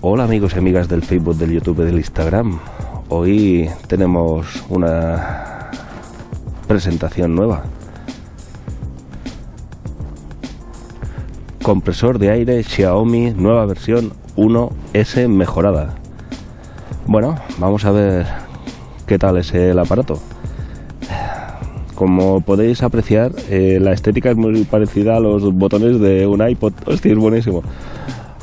Hola amigos y amigas del Facebook, del YouTube y del Instagram. Hoy tenemos una presentación nueva. Compresor de aire Xiaomi nueva versión 1S mejorada. Bueno, vamos a ver qué tal es el aparato. Como podéis apreciar, eh, la estética es muy parecida a los botones de un iPod. Hostia, es buenísimo.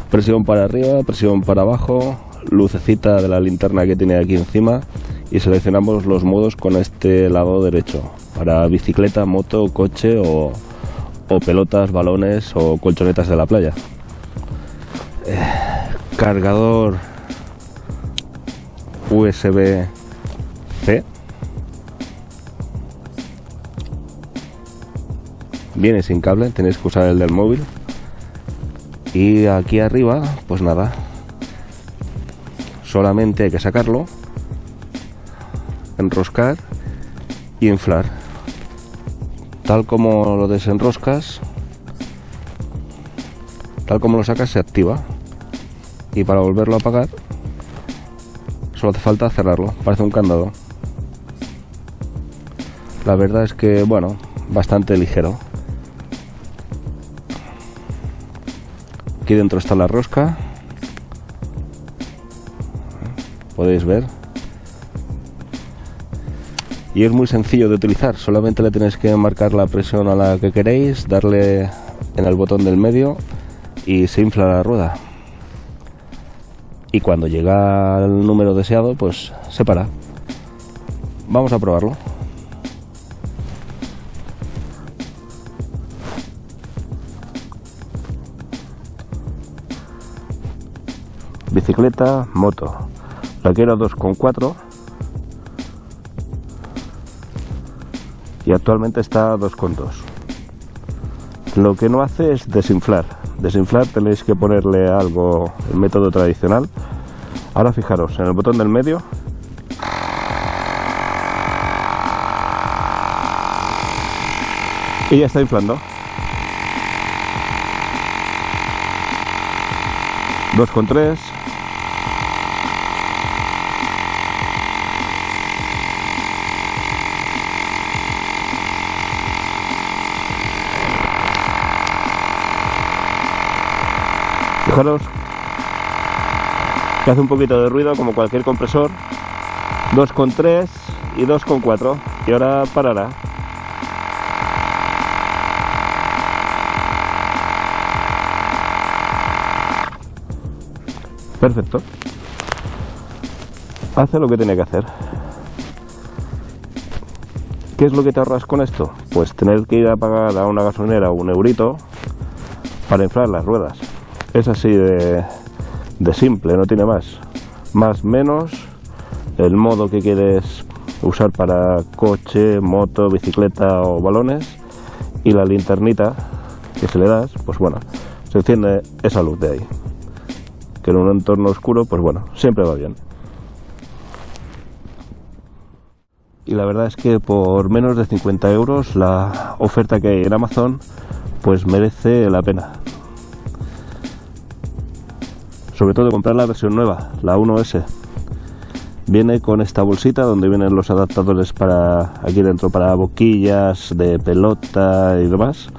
Presión para arriba, presión para abajo, lucecita de la linterna que tiene aquí encima y seleccionamos los modos con este lado derecho para bicicleta, moto, coche o, pelotas, balones o colchonetas de la playa. Eh, cargador USB-C. Viene sin cable, tenéis que usar el del móvil. Y aquí arriba pues nada. Solamente hay que sacarlo enroscar y inflar. Tal como lo desenroscas tal como lo sacas se activa. Y para volverlo a apagar solo hace falta cerrarlo. Parece un candado. La verdad es que bueno bastante ligero Aquí dentro está la rosca. Podéis ver. Y es muy sencillo de utilizar. Solamente le tenéis que marcar la presión a la que queréis, darle en el botón del medio y se infla la rueda. Y cuando llega al número deseado, pues se para. Vamos a probarlo. Bicicleta, moto. La quiero 2,4 y actualmente está a 2,2. Lo que no hace es desinflar. Desinflar tenéis que ponerle algo, el método tradicional. Ahora fijaros, en el botón del medio y ya está inflando. 2,3 Fijaros que hace un poquito de ruido como cualquier compresor. 2,3 y 2,4 y ahora parará. Perfecto. Hace lo que tiene que hacer. ¿Qué es lo que te ahorras con esto? Pues tener que ir a pagar a una gasolinera un eurito para inflar las ruedas. Es así de, simple, no tiene más. Más menos el modo que quieres usar para coche, moto, bicicleta o balones y la linternita que se le das, pues bueno, se enciende esa luz de ahí. Que en un entorno oscuro, pues bueno, siempre va bien. Y la verdad es que por menos de 50 euros la oferta que hay en Amazon pues merece la pena sobre todo comprar la versión nueva, la 1S. Viene con esta bolsita donde vienen los adaptadores para aquí dentro para boquillas de pelota y demás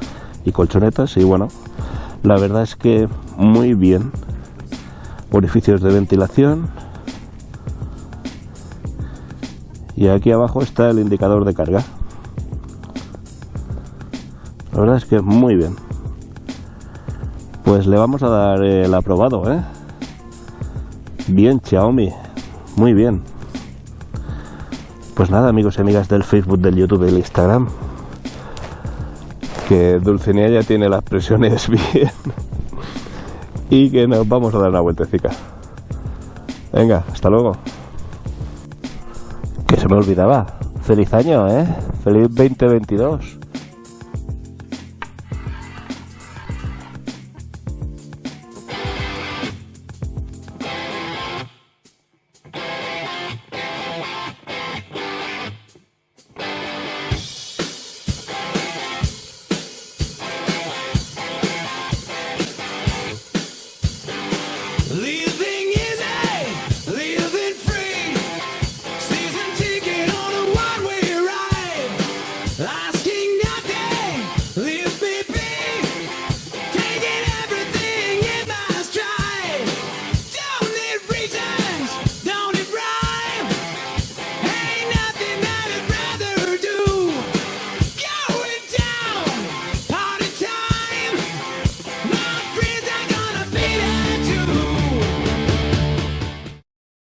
y colchonetas y bueno, la verdad es que muy bien. Orificios de ventilación. Y aquí abajo está el indicador de carga. La verdad es que muy bien. Pues le vamos a dar el aprobado, ¿eh? Bien, Xiaomi. Muy bien. Pues nada, amigos y amigas del Facebook, del YouTube y del Instagram. Que Dulcinea ya tiene las presiones bien. y que nos vamos a dar una vueltecita. Venga, hasta luego. Que se me olvidaba. Feliz año, ¿eh? Feliz 2022.